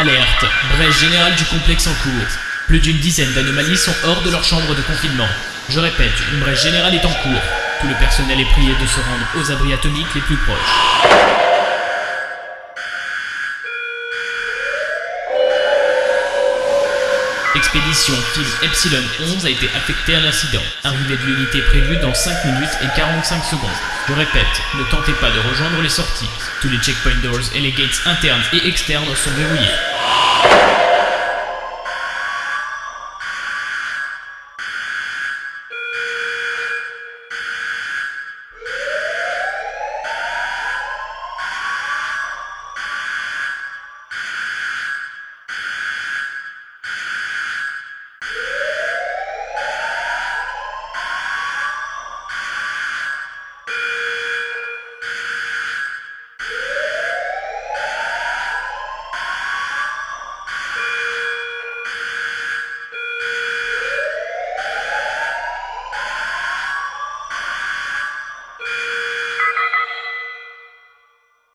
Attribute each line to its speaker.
Speaker 1: Alerte, brèche générale du complexe en cours. Plus d'une dizaine d'anomalies sont hors de leur chambre de confinement. Je répète, une brèche générale est en cours. Tout le personnel est prié de se rendre aux abris atomiques les plus proches. Expédition Fils Epsilon 11 a été affectée à l'incident. Arrivée de l'unité prévue dans 5 minutes et 45 secondes. Je répète, ne tentez pas de rejoindre les sorties. Tous les checkpoint doors et les gates internes et externes sont verrouillés.